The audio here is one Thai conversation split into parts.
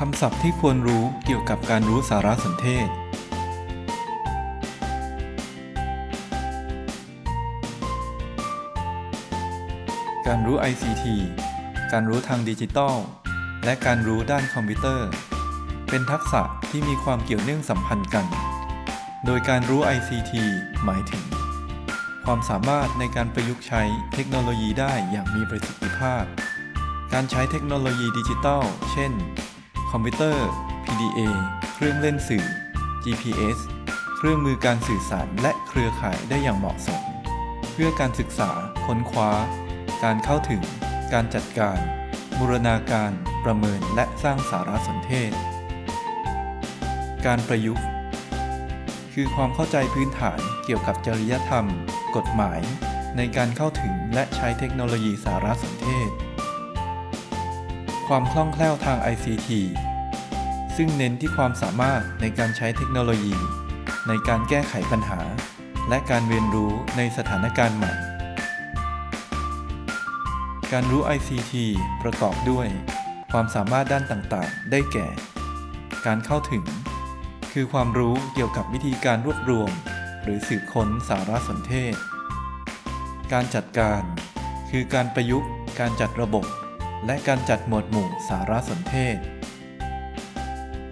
คำศัพท์ที่ควรรู้เกี่ยวกับการรู้สารสนเทศ การรู้ ICT การรู้ทางดิจิทัล และการรู้ด้านคอมพิวเตอร์ เป็นทักษะที่มีความเกี่ยวเนื่องสัมพันธ์กัน โดยการรู้ ICT หมายถึง ความสามารถในการประยุกต์ใช้เทคโนโลยีได้อย่างมีประสิทธิภาพ การใช้เทคโนโลยีดิจิทัล เช่น คอมพิวเตอร์ PDA เครื่องเล่นสื่อ GPS เครื่องมือการสื่อสารและเครือข่ายได้อย่างเหมาะสม เพื่อการศึกษา ค้นคว้า การเข้าถึง การจัดการ บูรณาการ ประเมินและสร้างสารสนเทศ การประยุกต์ คือความเข้าใจพื้นฐานเกี่ยวกับจริยธรรม กฎหมาย ในการเข้าถึงและใช้เทคโนโลยีสารสนเทศ ความคล่องแคล่วทาง ICT ซึ่งเน้นที่ความสามารถในการใช้เทคโนโลยี ในการแก้ไขปัญหา และการเรียนรู้ในสถานการณ์ใหม่ การรู้ ICT ประกอบด้วย ความสามารถด้านต่างๆ ได้แก่ การเข้าถึง คือความรู้เกี่ยวกับวิธีการรวบรวม หรือสืบค้นสารสนเทศ การจัดการ คือการประยุกต์ การจัดระบบ และการจัดหมวดหมู่สารสนเทศ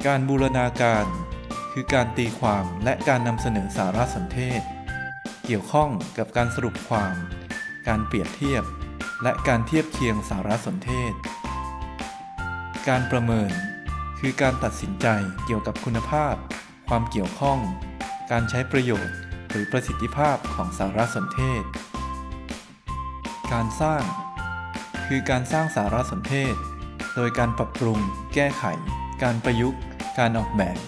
การบูรณาการ คือการตีความและการนำเสนอสารสนเทศ เกี่ยวข้องกับการสรุปความ การเปรียบเทียบ และการเทียบเคียงสารสนเทศ การประเมิน คือการตัดสินใจเกี่ยวกับคุณภาพ ความเกี่ยวข้อง การใช้ประโยชน์หรือประสิทธิภาพของสารสนเทศ การสร้าง คือการสร้างสารสนเทศ โดยการปรับปรุง แก้ไข การประยุกต์ การออกแบบ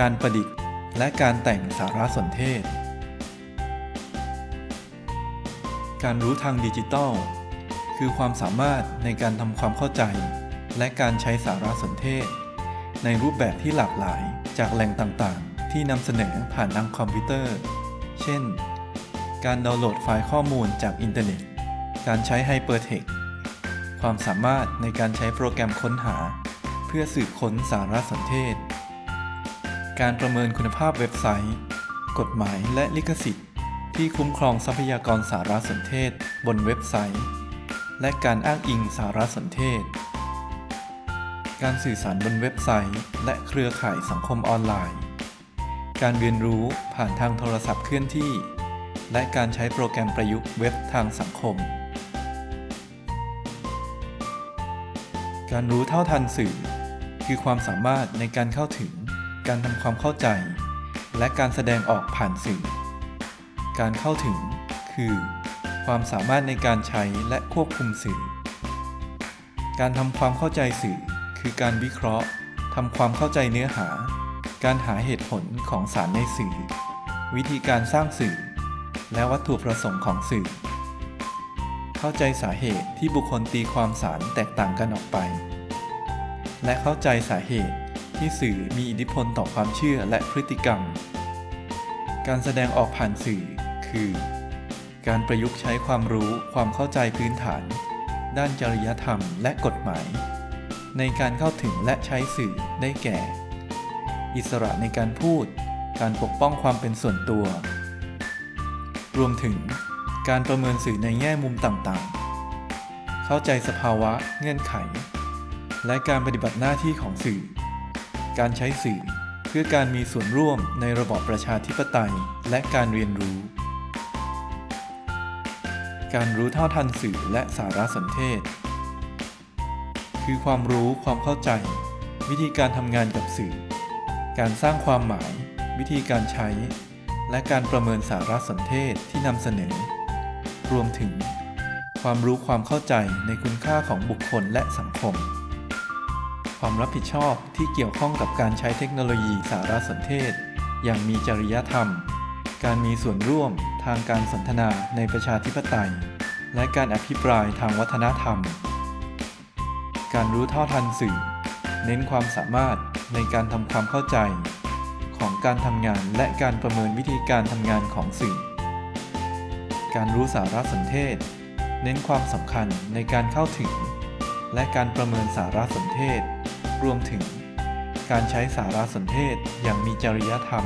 การประดิษฐ์ และการแต่งสารสนเทศ การรู้ทางดิจิทัล คือความสามารถในการทำความเข้าใจ และการใช้สารสนเทศ ในรูปแบบที่หลากหลายจากแหล่งต่างๆ ที่นำเสนอผ่านทางคอมพิวเตอร์ เช่น การดาวน์โหลดไฟล์ข้อมูลจากอินเทอร์เน็ต การใช้ hypertext ความสามารถในการใช้โปรแกรมค้นหา เพื่อสืบค้นสารสนเทศ การประเมินคุณภาพเว็บไซต์ กฎหมายและลิขสิทธิ์ ที่คุ้มครองทรัพยากรสารสนเทศบนเว็บไซต์ และการอ้างอิงสารสนเทศ การสื่อสารบนเว็บไซต์ และเครือข่ายสังคมออนไลน์ การเรียนรู้ผ่านทางโทรศัพท์เคลื่อนที่ และการใช้โปรแกรมประยุกต์เว็บทางสังคม การรู้เท่าทันสื่อ คือความสามารถในการเข้าถึง การทำความเข้าใจ และการแสดงออกผ่านสื่อ การเข้าถึง คือ ความสามารถในการใช้และควบคุมสื่อ การทำความเข้าใจสื่อ คือการวิเคราะห์ทำความเข้าใจเนื้อหา การหาเหตุผลของสารในสื่อ วิธีการสร้างสื่อ และวัตถุประสงค์ของสื่อ เข้าใจสาเหตุที่บุคคลตีความสารแตกต่างกันออกไป และเข้าใจสาเหตุที่สื่อมีอิทธิพลต่อความเชื่อและพฤติกรรม การแสดงออกผ่านสื่อ คือ การประยุกต์ใช้ความรู้ความเข้าใจพื้นฐาน ด้านจริยธรรมและกฎหมาย ในการเข้าถึงและใช้สื่อได้แก่ อิสระในการพูด การปกป้องความเป็นส่วนตัว รวมถึง การประเมินสื่อในแง่มุมต่างๆ เข้าใจสภาวะเงื่อนไข และการปฏิบัติหน้าที่ของสื่อ การใช้สื่อเพื่อการมีส่วนร่วมในระบอบประชาธิปไตยและการเรียนรู้ การรู้เท่าทันสื่อและสารสนเทศ คือความรู้ความเข้าใจ วิธีการทำงานกับสื่อ การสร้างความหมาย วิธีการใช้และการประเมินสารสนเทศที่นำเสนอ รวมถึง ความรู้ความเข้าใจในคุณค่าของบุคคลและสังคม ความรับผิดชอบที่เกี่ยวข้องกับการใช้เทคโนโลยีสารสนเทศ อย่างมีจริยธรรม การมีส่วนร่วมทางการสนทนาในประชาธิปไตย และการอภิปรายทางวัฒนธรรม การรู้เท่าทันสื่อ เน้นความสามารถในการทำความเข้าใจ ของการทำงานและการประเมินวิธีการทำงานของสื่อ การรู้สารสนเทศ เน้นความสำคัญในการเข้าถึง และการประเมินสารสนเทศ รวมถึง การใช้สารสนเทศอย่างมีจริยธรรม